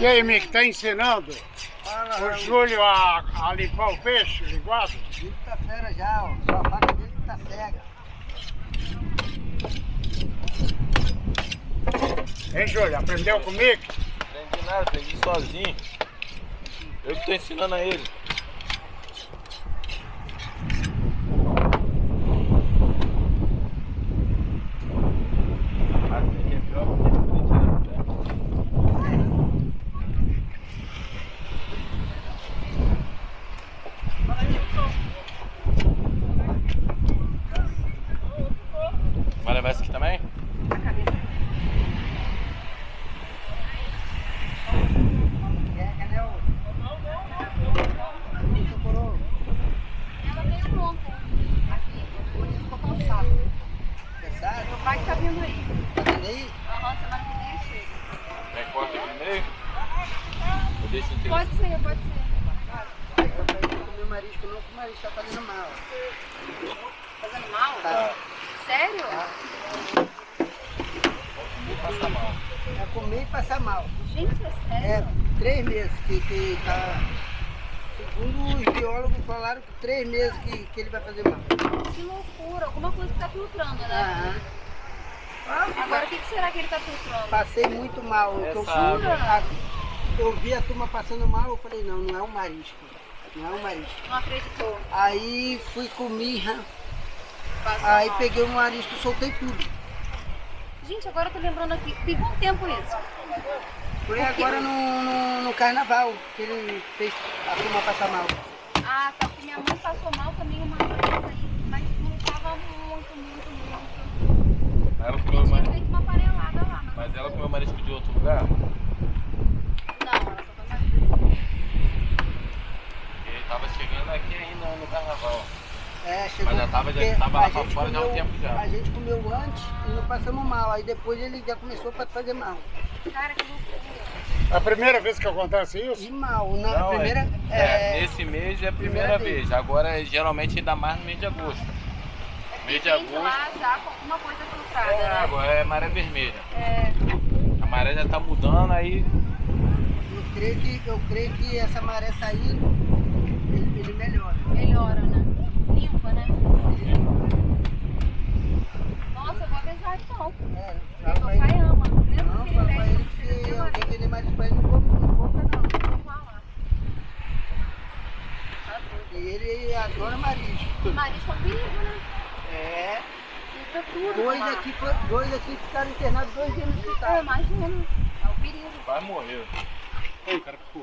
E aí, Mick, tá ensinando Fala, o Raul. Júlio a, a limpar o peixe linguado? Ele tá fera já, ó. Só a faca dele que tá cega. Hein, Júlio? Aprendeu com o Mick? Aprendi nada, aprendi sozinho. Eu que tô ensinando a ele. Mas aqui é pior porque ele pode tirar do pé. Vai levar esse aqui também? É, cadê o... Seu coroa? Ela veio ontem aqui, hoje ficou cansado. Cansado? Meu pai que tá vindo aí. Tá vendo aí? Aham, semana que vem ele chega. Quer corta aqui no meio? Eu deixo inteiro. Pode ser, pode ser. Eu pra comer marisco não, o marisco tá fazendo mal. Fazendo mal? Tá. Sério? Passa mal. É comer e passar mal. Gente, é sério? É, três meses que, que tá... Segundo os biólogos falaram que três meses que, que ele vai fazer mal. Que loucura. Alguma coisa que tá filtrando, né? Aham. Agora, o que, que será que ele tá filtrando? Passei muito mal. Essa Eu, a- eu vi a turma passando mal, eu falei, não, não é um marisco. Não é um marisco. Não acreditou. Aí fui comer, Passou aí mal. peguei o marisco e soltei tudo. Gente, agora eu tô lembrando aqui. Tem quanto tempo isso? Foi agora no, no, no carnaval que ele fez a turma passar mal. Ah, tá. Porque minha mãe passou mal também uma vez aí. Mas não tava muito, muito, muito. Ela comeu mais. Tinha feito uma aparelhada lá. Mas, Mas ela comeu marisco de outro lugar? Não, ela só foi mais. Ele tava chegando aqui ainda no carnaval. É, chegou Mas já tava- já tava lá a pra fora já há um tempo já. A gente comeu antes e não passamos mal. Aí depois ele já começou a fazer mal. Cara, que loucura. A primeira vez que acontece isso? mal. Na Não, primeira. é, é, nesse mês é a primeira, primeira vez. Agora, geralmente, ainda mais no mês de agosto. É Mês de de agosto. lá já com alguma coisa filtrada, É né? água, é maré vermelha. É, A maré já tá mudando, aí Eu creio que, eu creio que essa maré saindo, ele, ele melhora. melhora, né? Limpa, né? Nossa, eu vou avisar então. É, pra ele. pai ama. Mesmo Não, que ele pra ele que ele se ama. alguém vender marisco pra ele, não compra, não compra não. Vou falar. Tá. E ele adora marisco. Marisco é um perigo, né? É. Filtra tudo. Dois lá. aqui, dois aqui ficaram internados dois dias no É, hospital. imagina. É o perigo. vai morrer. Ei, cara, pô.